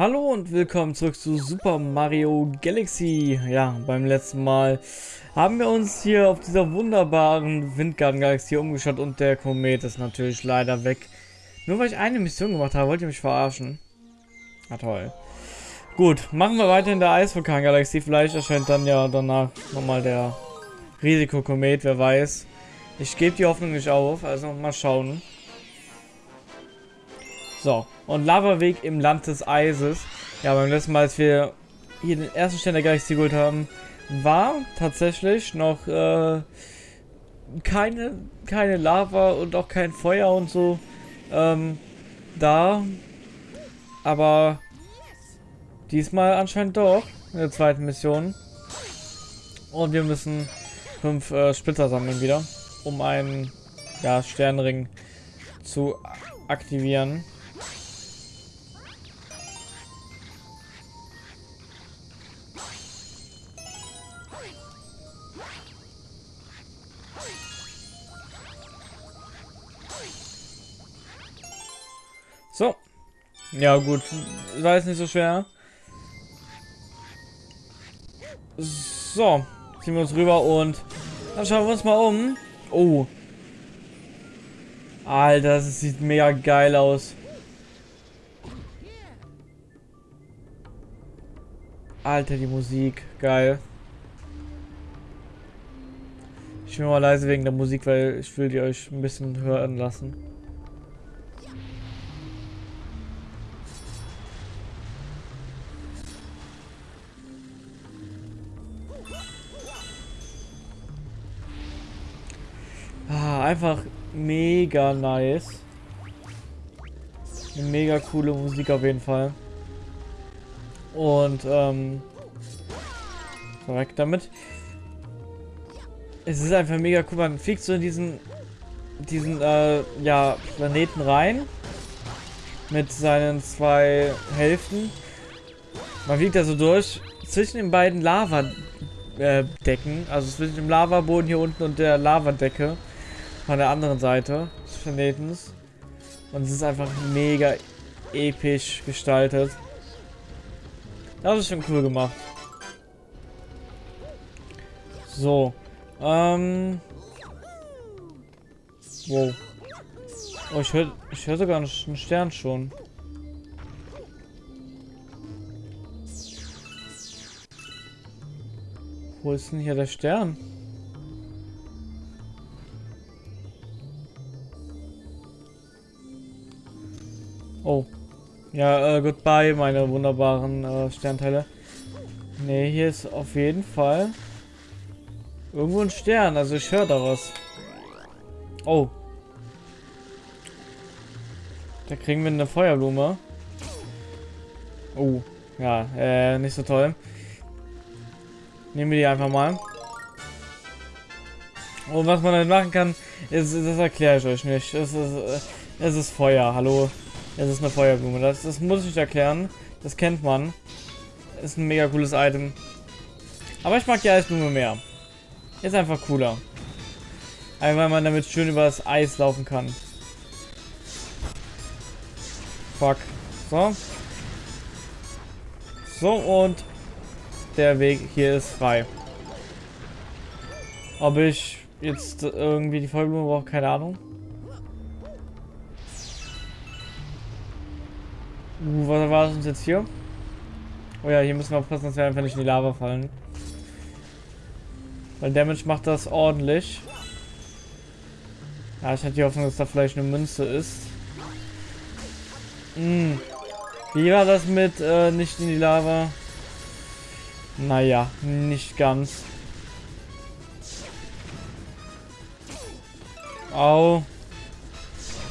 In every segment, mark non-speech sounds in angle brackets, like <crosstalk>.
Hallo und willkommen zurück zu Super Mario Galaxy. Ja, beim letzten Mal haben wir uns hier auf dieser wunderbaren Windgarten-Galaxie umgeschaut und der Komet ist natürlich leider weg. Nur weil ich eine Mission gemacht habe, wollt ihr mich verarschen? Na toll. Gut, machen wir weiter in der Eisvulkan-Galaxie. Vielleicht erscheint dann ja danach nochmal der Risikokomet, wer weiß. Ich gebe die Hoffnung nicht auf, also mal schauen. So, und Lavaweg im Land des Eises. Ja, beim letzten Mal, als wir hier den ersten Stern der Galaxie geholt haben, war tatsächlich noch äh, keine, keine Lava und auch kein Feuer und so ähm, da. Aber diesmal anscheinend doch in der zweiten Mission. Und wir müssen fünf äh, Splitter sammeln wieder, um einen ja, Sternring zu aktivieren. Ja gut, war jetzt nicht so schwer. So, ziehen wir uns rüber und dann schauen wir uns mal um. Oh. Alter, das sieht mega geil aus. Alter, die Musik. Geil. Ich bin mal leise wegen der Musik, weil ich will die euch ein bisschen hören lassen. Einfach mega nice. Eine mega coole Musik auf jeden Fall. Und, ähm, korrekt damit. Es ist einfach mega cool. Man fliegt so in diesen, diesen, äh, ja, Planeten rein. Mit seinen zwei Hälften. Man fliegt da so durch. Zwischen den beiden Lava-Decken. Also zwischen dem Lavaboden hier unten und der Lavadecke von der anderen Seite des Planetens. Und es ist einfach mega episch gestaltet. Das ist schon cool gemacht. So. Ähm. Wow. Oh, ich höre ich hör sogar einen Stern schon. Wo ist denn hier der Stern? Oh. Ja, äh, goodbye, meine wunderbaren äh, Sternteile. Ne, hier ist auf jeden Fall irgendwo ein Stern. Also ich höre da was. Oh. Da kriegen wir eine Feuerblume. Oh. Ja, äh, nicht so toll. Nehmen wir die einfach mal. Und was man dann machen kann, ist, das erkläre ich euch nicht. Es ist, äh, es ist Feuer, hallo. Es ist eine Feuerblume. Das, das muss ich erklären. Das kennt man. Ist ein mega cooles Item. Aber ich mag die Eisblume mehr. Ist einfach cooler. Einfach weil man damit schön über das Eis laufen kann. Fuck. So. So und der Weg hier ist frei. Ob ich jetzt irgendwie die Feuerblume brauche, keine Ahnung. Uh, was war das uns jetzt hier? Oh ja, hier müssen wir aufpassen, dass wir einfach nicht in die Lava fallen. Weil Damage macht das ordentlich. Ja, ich hatte die Hoffnung, dass da vielleicht eine Münze ist. Hm. Wie war das mit äh, nicht in die Lava? Naja, nicht ganz. Au.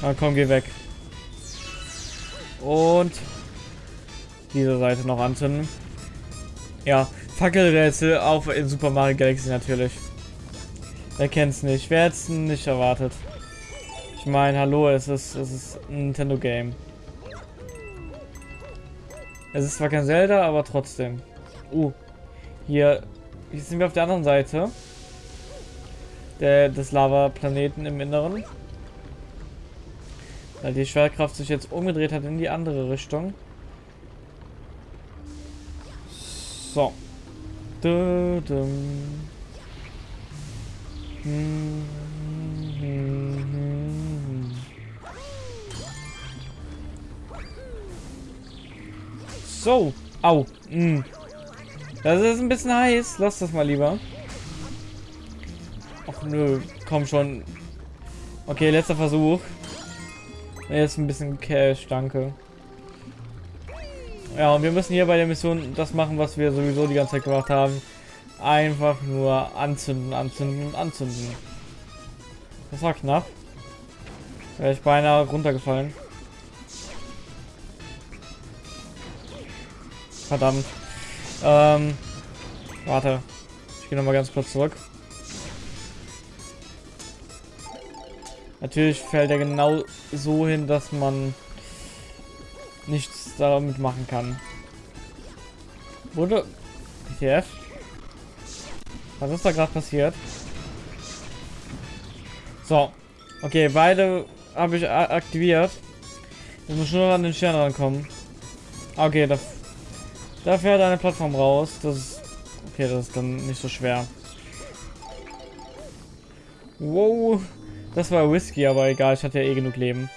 Na komm, geh weg. Und diese Seite noch anzünden. Ja, Fackelrätsel auch in Super Mario Galaxy natürlich. Wer kennt's nicht? Wer hätte nicht erwartet? Ich meine, hallo, es ist, es ist ein Nintendo Game. Es ist zwar kein Zelda, aber trotzdem. Uh, hier, hier sind wir auf der anderen Seite. Der, des Lava-Planeten im Inneren. Weil die Schwerkraft sich jetzt umgedreht hat in die andere Richtung. So. Hm, hm, hm. So. Au. Hm. Das ist ein bisschen heiß. Lass das mal lieber. Ach nö. Komm schon. Okay, letzter Versuch. Jetzt ein bisschen Cash, danke. Ja, und wir müssen hier bei der Mission das machen, was wir sowieso die ganze Zeit gemacht haben. Einfach nur anzünden, anzünden, anzünden. Das war knapp. Wäre ich beinahe runtergefallen. Verdammt. Ähm, warte. Ich gehe nochmal ganz kurz zurück. Natürlich fällt er genau so hin, dass man nichts damit machen kann. Wurde... TF? Was ist da gerade passiert? So. Okay, beide habe ich aktiviert. Ich muss nur an den Stern rankommen. Okay, da, da fährt eine Plattform raus. Das ist... Okay, das ist dann nicht so schwer. Wow. Das war Whisky, aber egal. Ich hatte ja eh genug Leben.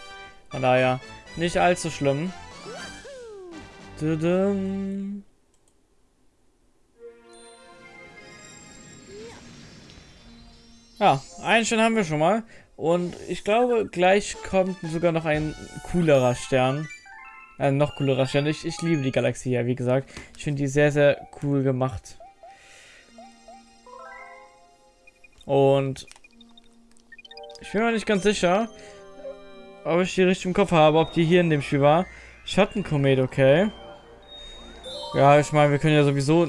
Von daher nicht allzu schlimm. Ja, einen Stern haben wir schon mal. Und ich glaube, gleich kommt sogar noch ein coolerer Stern. Ein noch coolerer Stern. Ich, ich liebe die Galaxie ja, wie gesagt. Ich finde die sehr, sehr cool gemacht. Und ich bin mir nicht ganz sicher, ob ich die richtig im Kopf habe, ob die hier in dem Spiel war. Schattenkomet, okay. Ja, ich meine, wir können ja sowieso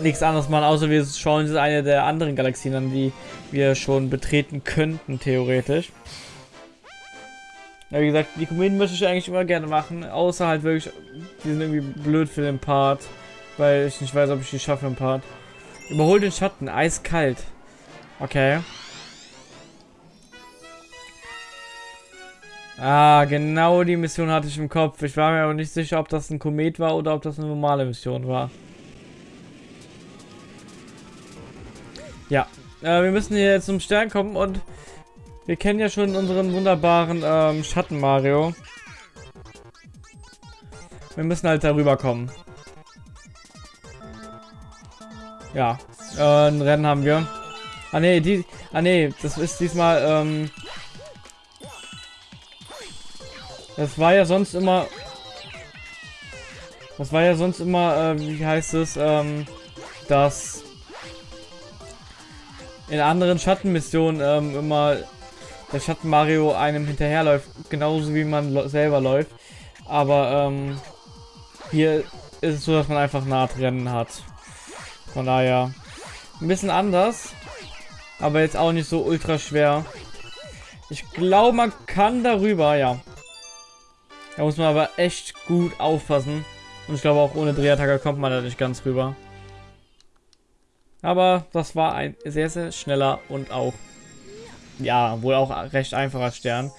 nichts anderes machen, außer wir schauen uns eine der anderen Galaxien an, die wir schon betreten könnten, theoretisch. Ja, wie gesagt, die Kometen möchte ich eigentlich immer gerne machen, außer halt wirklich, die sind irgendwie blöd für den Part, weil ich nicht weiß, ob ich die schaffe im Part. Überhol den Schatten, eiskalt. Okay. Ah, genau die Mission hatte ich im Kopf. Ich war mir aber nicht sicher, ob das ein Komet war oder ob das eine normale Mission war. Ja, äh, wir müssen hier zum Stern kommen und wir kennen ja schon unseren wunderbaren ähm, Schatten Mario. Wir müssen halt darüber kommen. Ja, äh, ein Rennen haben wir. Ah ne, die, ah ne, das ist diesmal ähm, Das war ja sonst immer... Das war ja sonst immer, äh, wie heißt es, ähm, dass in anderen Schattenmissionen ähm, immer der Schatten Mario einem hinterherläuft, genauso wie man selber läuft. Aber ähm, hier ist es so, dass man einfach Nahtrennen hat. Von daher ein bisschen anders, aber jetzt auch nicht so ultra schwer. Ich glaube, man kann darüber, ja. Da muss man aber echt gut aufpassen. Und ich glaube auch ohne Drehattacke kommt man da nicht ganz rüber. Aber das war ein sehr, sehr schneller und auch, ja, wohl auch recht einfacher Stern.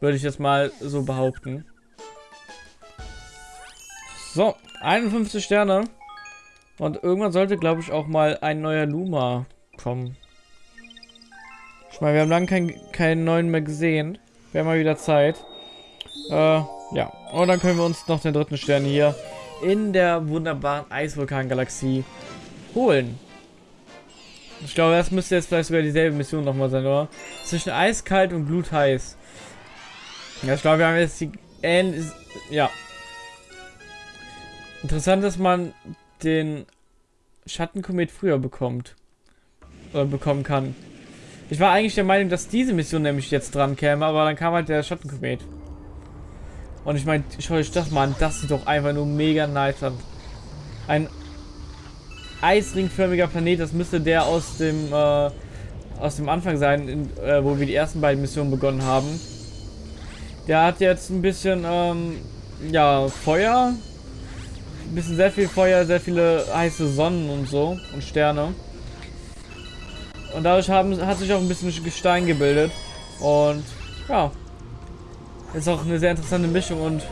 Würde ich jetzt mal so behaupten. So, 51 Sterne. Und irgendwann sollte, glaube ich, auch mal ein neuer Luma kommen. Ich meine, wir haben lange keinen neuen mehr gesehen. Wäre mal wieder Zeit. Äh, ja. Und dann können wir uns noch den dritten Stern hier in der wunderbaren Eisvulkan-Galaxie holen. Ich glaube, das müsste jetzt vielleicht sogar dieselbe Mission nochmal sein, oder? Zwischen eiskalt und glutheiß. Ja, ich glaube, wir haben jetzt die ähnlich. Ja. Interessant, dass man den Schattenkomet früher bekommt. Oder bekommen kann. Ich war eigentlich der Meinung, dass diese Mission nämlich jetzt dran käme, aber dann kam halt der Schattenkomet. Und ich meine, schau euch das mal an. Das sieht doch einfach nur mega nice an. Ein eisringförmiger Planet. Das müsste der aus dem, äh, aus dem Anfang sein, in, äh, wo wir die ersten beiden Missionen begonnen haben. Der hat jetzt ein bisschen, ähm, ja, Feuer. Ein bisschen sehr viel Feuer, sehr viele heiße Sonnen und so. Und Sterne. Und dadurch haben, hat sich auch ein bisschen Gestein gebildet. Und ja, ist auch eine sehr interessante Mischung und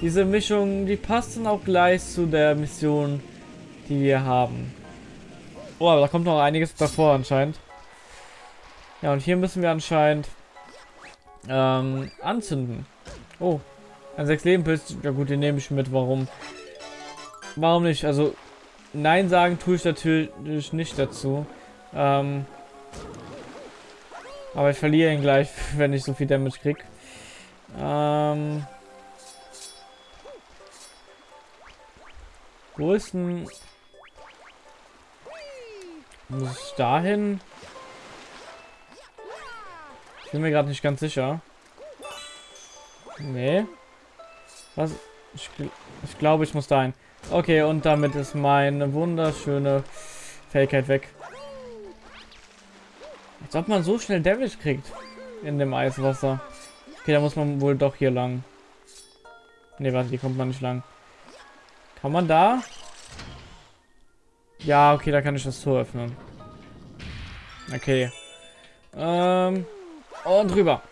diese Mischung, die passt dann auch gleich zu der Mission, die wir haben. Oh, aber da kommt noch einiges davor anscheinend. Ja, und hier müssen wir anscheinend ähm, anzünden. Oh, ein 6 Leben Pilz. Ja gut, den nehme ich mit. Warum? Warum nicht? Also, Nein sagen tue ich natürlich nicht dazu. Ähm, aber ich verliere ihn gleich, <laughs> wenn ich so viel Damage krieg. Ähm, wo ist denn... Muss ich dahin? Ich bin mir gerade nicht ganz sicher. Nee. Was? Ich, ich glaube, ich muss dahin. Okay, und damit ist meine wunderschöne Fähigkeit weg. Als ob man so schnell Damage kriegt in dem Eiswasser. Okay, da muss man wohl doch hier lang. Ne, warte, hier kommt man nicht lang. Kann man da? Ja, okay, da kann ich das Tor öffnen. Okay. Ähm, und rüber.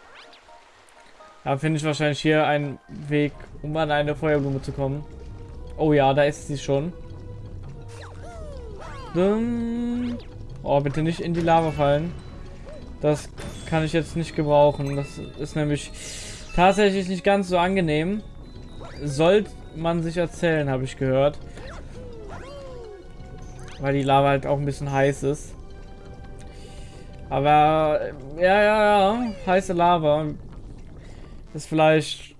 Da finde ich wahrscheinlich hier einen Weg, um an eine Feuerblume zu kommen. Oh ja, da ist sie schon. Oh, bitte nicht in die Lava fallen. Das kann ich jetzt nicht gebrauchen. Das ist nämlich tatsächlich nicht ganz so angenehm. Sollte man sich erzählen, habe ich gehört. Weil die Lava halt auch ein bisschen heiß ist. Aber, ja, ja, ja, heiße Lava. Ist vielleicht,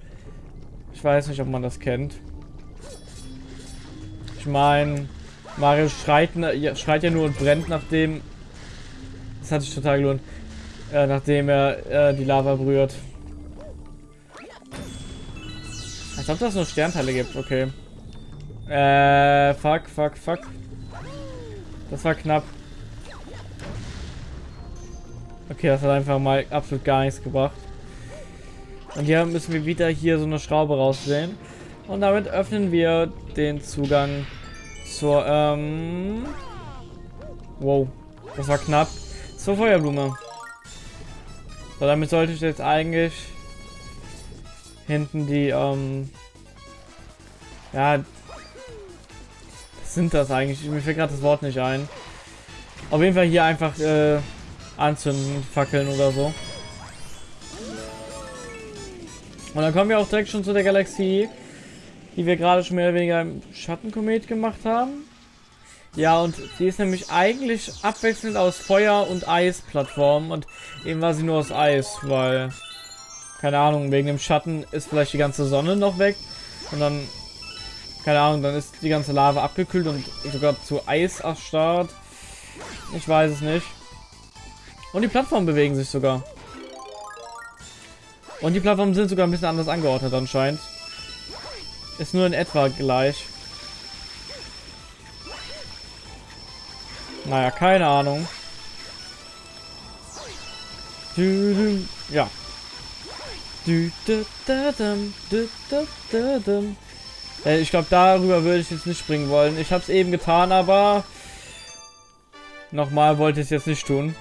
ich weiß nicht, ob man das kennt. Ich meine, Mario schreit, schreit ja nur und brennt, nachdem, das hat sich total gelohnt, äh, nachdem er äh, die Lava berührt. Als ob das nur Sternteile gibt, okay. Äh, fuck, fuck, fuck. Das war knapp. Okay, das hat einfach mal absolut gar nichts gebracht. Und hier müssen wir wieder hier so eine Schraube raussehen. Und damit öffnen wir den Zugang zur, ähm... Wow, das war knapp. Zur Feuerblume. So, damit sollte ich jetzt eigentlich hinten die, ähm... Ja, was sind das eigentlich? Mir fällt gerade das Wort nicht ein. Auf jeden Fall hier einfach, äh anzünden, fackeln oder so. Und dann kommen wir auch direkt schon zu der Galaxie, die wir gerade schon mehr oder weniger im Schattenkomet gemacht haben. Ja, und die ist nämlich eigentlich abwechselnd aus Feuer- und Eisplattformen und eben war sie nur aus Eis, weil, keine Ahnung, wegen dem Schatten ist vielleicht die ganze Sonne noch weg und dann, keine Ahnung, dann ist die ganze Lava abgekühlt und sogar zu Eis erstarrt. Ich weiß es nicht. Und die Plattformen bewegen sich sogar. Und die Plattformen sind sogar ein bisschen anders angeordnet anscheinend. Ist nur in etwa gleich. Naja, keine Ahnung. Ja. Ich glaube, darüber würde ich jetzt nicht springen wollen. Ich habe es eben getan, aber nochmal wollte ich es jetzt nicht tun.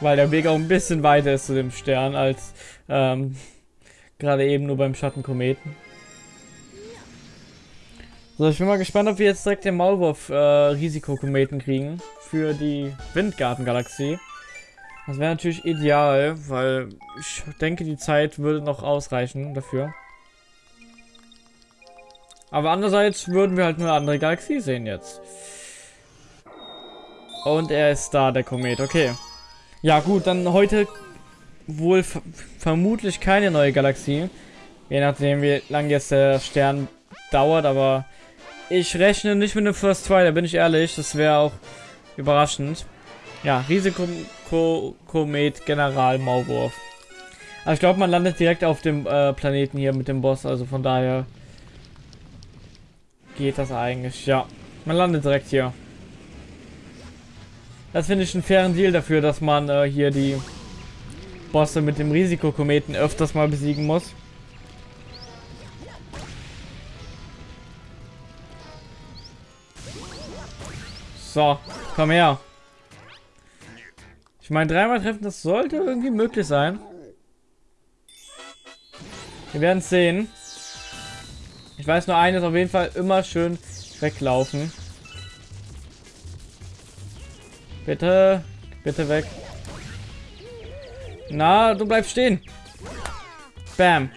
Weil der Weg auch ein bisschen weiter ist zu dem Stern als ähm, gerade eben nur beim Schattenkometen. So, ich bin mal gespannt, ob wir jetzt direkt den Maulwurf äh, kriegen für die Windgartengalaxie. Das wäre natürlich ideal, weil ich denke, die Zeit würde noch ausreichen dafür. Aber andererseits würden wir halt nur eine andere Galaxie sehen jetzt. Und er ist da, der Komet. Okay. Ja gut, dann heute wohl vermutlich keine neue Galaxie. Je nachdem, wie lange jetzt der Stern dauert, aber ich rechne nicht mit einem First Try, da bin ich ehrlich. Das wäre auch überraschend. Ja, Risikokomet General Maulwurf. Aber ich glaube, man landet direkt auf dem äh, Planeten hier mit dem Boss, also von daher geht das eigentlich. Ja, man landet direkt hier. Das finde ich einen fairen Deal dafür, dass man äh, hier die Bosse mit dem Risikokometen öfters mal besiegen muss. So, komm her. Ich meine, dreimal treffen, das sollte irgendwie möglich sein. Wir werden es sehen. Ich weiß nur eines, auf jeden Fall immer schön weglaufen. Bitte, bitte weg. Na, du bleibst stehen. Bam.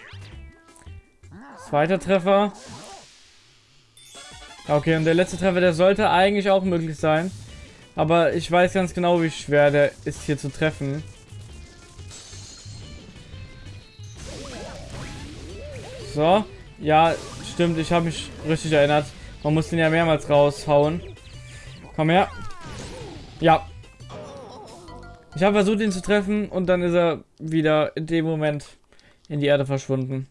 Zweiter Treffer. Okay, und der letzte Treffer, der sollte eigentlich auch möglich sein. Aber ich weiß ganz genau, wie schwer der ist hier zu treffen. So. Ja, stimmt. Ich habe mich richtig erinnert. Man muss den ja mehrmals raushauen. Komm her. Ja. Ich habe versucht, ihn zu treffen und dann ist er wieder in dem Moment in die Erde verschwunden.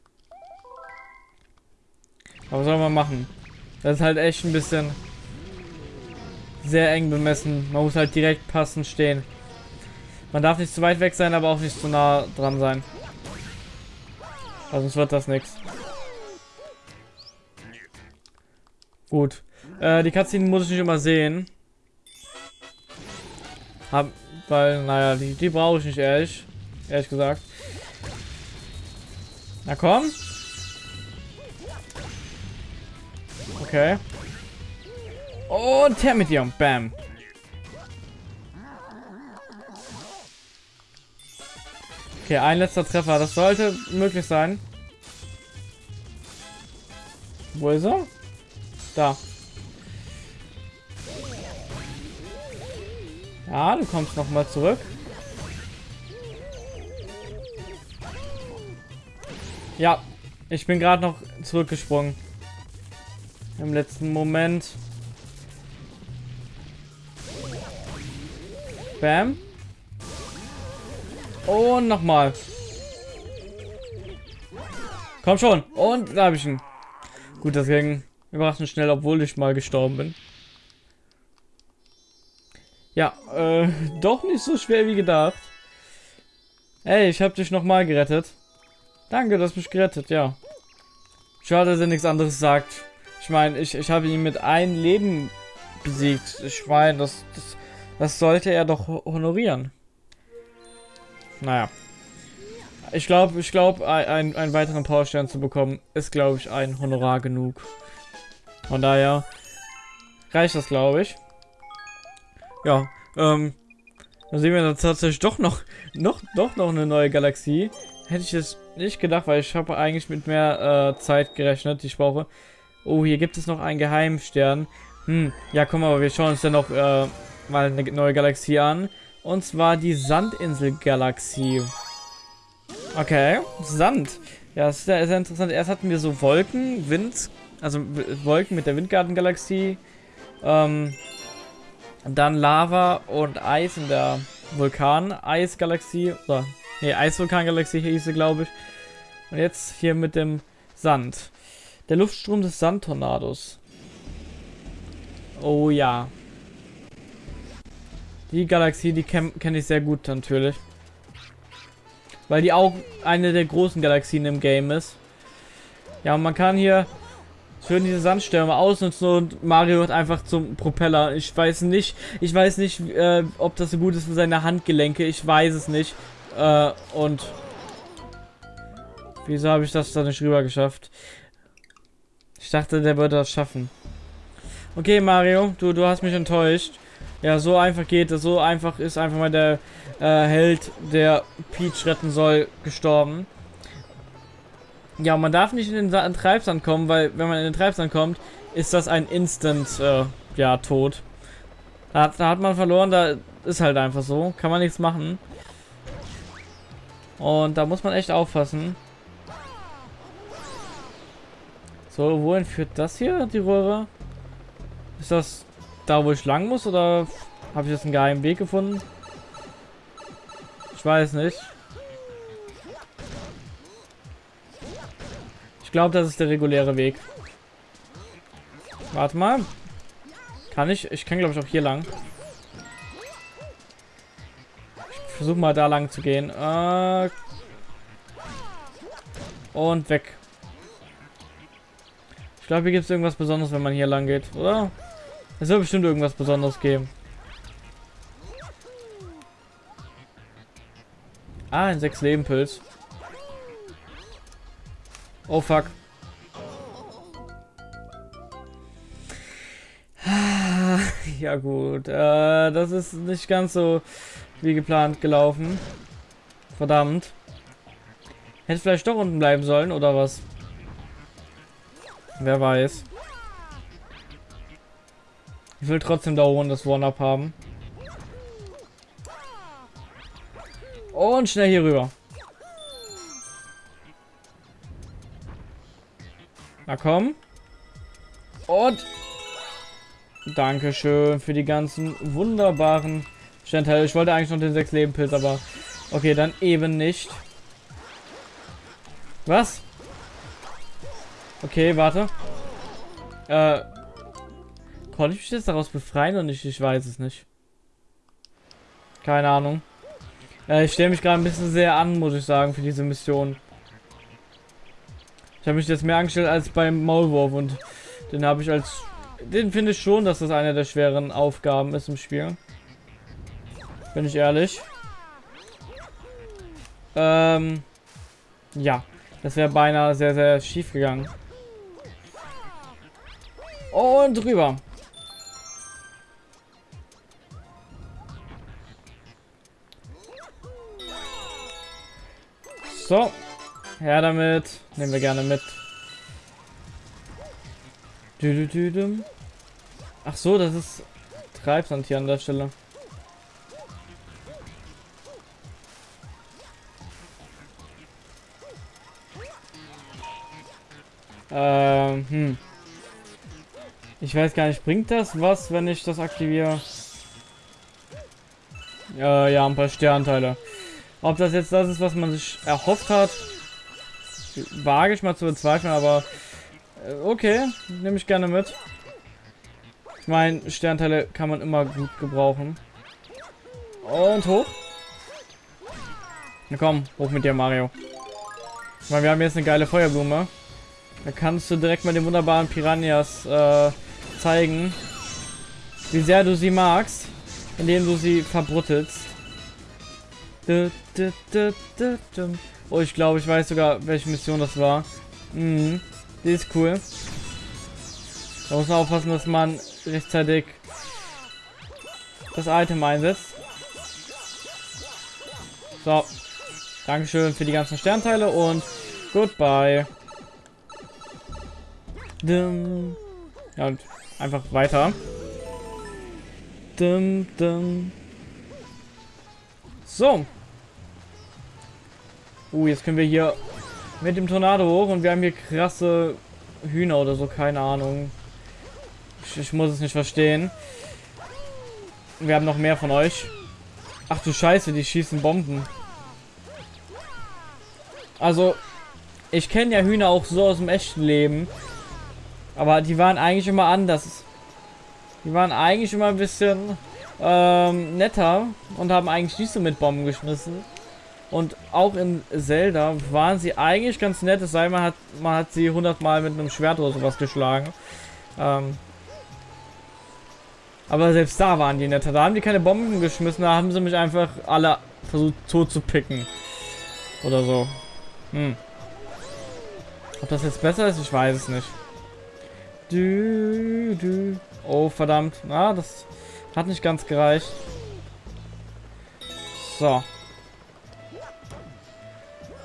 Aber was soll man machen? Das ist halt echt ein bisschen sehr eng bemessen. Man muss halt direkt passend stehen. Man darf nicht zu weit weg sein, aber auch nicht zu nah dran sein. Also sonst wird das nichts. Gut. Äh, die Cutscene muss ich nicht immer sehen. Hab, weil, naja, die, die brauche ich nicht ehrlich. Ehrlich gesagt. Na komm. Okay. Und her mit dir. Bam. Okay, ein letzter Treffer. Das sollte möglich sein. Wo ist er? Da. Ja, du kommst noch mal zurück. Ja, ich bin gerade noch zurückgesprungen. Im letzten Moment. Bam. Und nochmal. Komm schon. Und da habe ich ihn. Gut, das ging überraschend schnell, obwohl ich mal gestorben bin. Ja, äh, <laughs> doch nicht so schwer wie gedacht. Hey, ich habe dich nochmal gerettet. Danke, du hast mich gerettet, ja. Schade, dass er nichts anderes sagt. Ich meine, ich, ich habe ihn mit einem Leben besiegt. Ich meine, das, das, das sollte er doch honorieren. Naja. Ich glaube, ich glaube, ein, einen weiteren Powerstern zu bekommen, ist, glaube ich, ein Honorar genug. Von daher reicht das, glaube ich. Ja, ähm, dann sehen wir dann tatsächlich doch noch, noch, doch noch eine neue Galaxie. Hätte ich es nicht gedacht, weil ich habe eigentlich mit mehr äh, Zeit gerechnet, die ich brauche. Oh, hier gibt es noch einen Geheimstern. Hm, ja komm, aber wir schauen uns dann noch äh, mal eine neue Galaxie an. Und zwar die Sandinsel-Galaxie. Okay, Sand. Ja, das ist sehr, sehr interessant. Erst hatten wir so Wolken, Wind, also Wolken mit der Windgarten-Galaxie. Ähm, dann Lava und Eis in der Vulkan-Eis-Galaxie. Oder, nee, Eisvulkan-Galaxie hieß sie, glaube ich. Und jetzt hier mit dem Sand. Der Luftstrom des Sandtornados. Oh ja. Die Galaxie, die kenne kenn ich sehr gut natürlich. Weil die auch eine der großen Galaxien im Game ist. Ja, und man kann hier schön diese Sandstürme ausnutzen und Mario wird einfach zum Propeller. Ich weiß nicht, ich weiß nicht, äh, ob das so gut ist für seine Handgelenke. Ich weiß es nicht. Äh, und wieso habe ich das da nicht rüber geschafft? Ich dachte, der würde das schaffen. Okay, Mario, du, du hast mich enttäuscht. Ja, so einfach geht es. So einfach ist einfach mal der äh, Held, der Peach retten soll, gestorben. Ja, man darf nicht in den Treibsand kommen, weil wenn man in den Treibsand kommt, ist das ein Instant, äh, ja, Tod. Da, da hat man verloren, da ist halt einfach so. Kann man nichts machen. Und da muss man echt aufpassen. So, wohin führt das hier, die Röhre? Ist das da, wo ich lang muss, oder habe ich jetzt einen geheimen Weg gefunden? Ich weiß nicht. Ich glaube, das ist der reguläre Weg. Warte mal. Kann ich? Ich kann, glaube ich, auch hier lang. Ich versuche mal da lang zu gehen. Äh und weg. Ich glaube, hier gibt es irgendwas Besonderes, wenn man hier lang geht, oder? Es wird bestimmt irgendwas Besonderes geben. Ah, ein 6 Leben Pilz. Oh fuck. <laughs> Ja gut, äh, das ist nicht ganz so wie geplant gelaufen. Verdammt. Hätte vielleicht doch unten bleiben sollen, oder was? Wer weiß. Ich will trotzdem da oben das One-Up haben. Und schnell hier rüber. Na komm. Und Dankeschön für die ganzen wunderbaren Sternteile. Ich wollte eigentlich noch den 6 Leben Pilz, aber okay, dann eben nicht. Was? Okay, warte. Äh, konnte ich mich jetzt daraus befreien und ich, ich weiß es nicht. Keine Ahnung. Äh, ich stelle mich gerade ein bisschen sehr an, muss ich sagen, für diese Mission. Ich habe mich jetzt mehr angestellt als beim Maulwurf und den habe ich als den finde ich schon, dass das eine der schweren Aufgaben ist im Spiel. Bin ich ehrlich. Ähm, ja, das wäre beinahe sehr, sehr schief gegangen. Und drüber. So, her damit. Nehmen wir gerne mit. Ach so, das ist Treibsand hier an der Stelle. Ähm, hm. Ich weiß gar nicht, bringt das was, wenn ich das aktiviere? Äh, ja, ein paar Sternteile. Ob das jetzt das ist, was man sich erhofft hat, wage ich mal zu bezweifeln, aber äh, okay, nehme ich gerne mit. Ich meine, Sternteile kann man immer gut gebrauchen. Und hoch. Na komm, hoch mit dir, Mario. Ich meine, wir haben jetzt eine geile Feuerblume. Da kannst du direkt mal den wunderbaren Piranhas äh, zeigen, wie sehr du sie magst, indem du sie verbruttelst. Oh, ich glaube, ich weiß sogar, welche Mission das war. Mhm. Die ist cool. Da muss man aufpassen, dass man rechtzeitig das Item einsetzt. So. Dankeschön für die ganzen Sternteile und goodbye. Dum. Ja, und einfach weiter. Dum, dum. So. Uh, jetzt können wir hier mit dem Tornado hoch und wir haben hier krasse Hühner oder so, keine Ahnung. Ich, ich, muss es nicht verstehen. Wir haben noch mehr von euch. Ach du Scheiße, die schießen Bomben. Also, ich kenne ja Hühner auch so aus dem echten Leben. Aber die waren eigentlich immer anders. Die waren eigentlich immer ein bisschen ähm, netter und haben eigentlich nicht so mit Bomben geschmissen. Und auch in Zelda waren sie eigentlich ganz nett, es sei man hat, man hat sie hundertmal mit einem Schwert oder sowas geschlagen. Ähm, aber selbst da waren die netter. Da haben die keine Bomben geschmissen, da haben sie mich einfach alle versucht tot zu picken. Oder so. Hm. Ob das jetzt besser ist, ich weiß es nicht. Du, du. Oh, verdammt. Ah, das hat nicht ganz gereicht. So.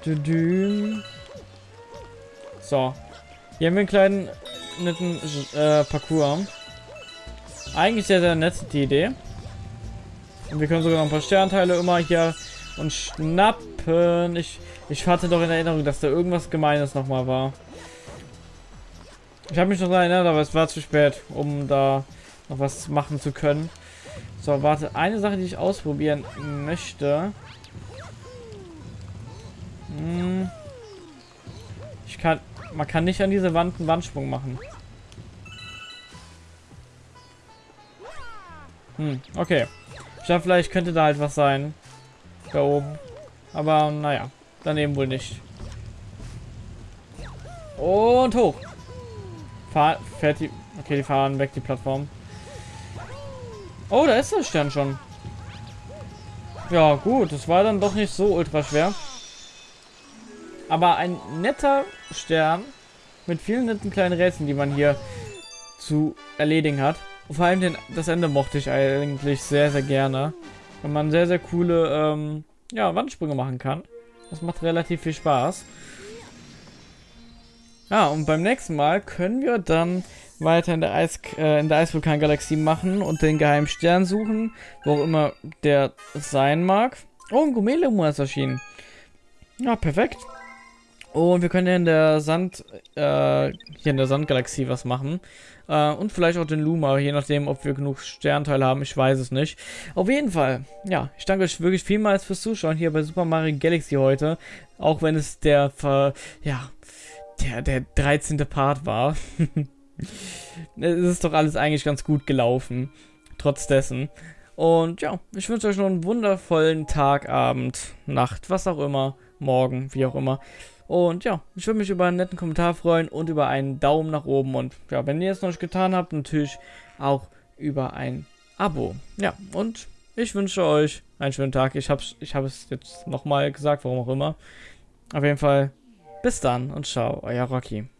Du, du. So. Hier haben wir einen kleinen netten äh, Parcours. Eigentlich sehr, sehr nett die Idee. Und wir können sogar noch ein paar Sternteile immer hier und schnappen. Ich, ich hatte doch in Erinnerung, dass da irgendwas Gemeines nochmal war. Ich habe mich noch daran erinnert, aber es war zu spät, um da noch was machen zu können. So, warte. Eine Sache, die ich ausprobieren möchte. Hm. Ich kann... Man kann nicht an diese Wand einen Wandsprung machen. Hm, okay. Ich dachte, vielleicht könnte da halt was sein. Da oben. Aber naja, daneben wohl nicht. Und hoch. Fahr, fährt die... Okay, die fahren weg, die Plattform. Oh, da ist der Stern schon. Ja, gut. Das war dann doch nicht so ultra schwer. Aber ein netter Stern mit vielen netten kleinen Rätseln, die man hier zu erledigen hat. Und vor allem den, das Ende mochte ich eigentlich sehr, sehr gerne. Wenn man sehr, sehr coole ähm, ja, Wandsprünge machen kann. Das macht relativ viel Spaß. Ja, und beim nächsten Mal können wir dann weiter in der, Eis, äh, in der Eisvulkan-Galaxie machen und den geheimen Stern suchen, wo auch immer der sein mag. Oh, ein Gumelemu ist erschienen. Ja, perfekt. Und wir können in der Sand, äh, hier in der Sandgalaxie was machen. Äh, und vielleicht auch den Luma, je nachdem, ob wir genug Sternteile haben, ich weiß es nicht. Auf jeden Fall, ja, ich danke euch wirklich vielmals fürs Zuschauen hier bei Super Mario Galaxy heute. Auch wenn es der, ja, der, der 13. Part war. <laughs> es ist doch alles eigentlich ganz gut gelaufen. Trotz dessen. Und ja, ich wünsche euch noch einen wundervollen Tag, Abend, Nacht, was auch immer, morgen, wie auch immer. Und ja, ich würde mich über einen netten Kommentar freuen und über einen Daumen nach oben. Und ja, wenn ihr es noch nicht getan habt, natürlich auch über ein Abo. Ja, und ich wünsche euch einen schönen Tag. Ich habe ich es jetzt nochmal gesagt, warum auch immer. Auf jeden Fall, bis dann und ciao, euer Rocky.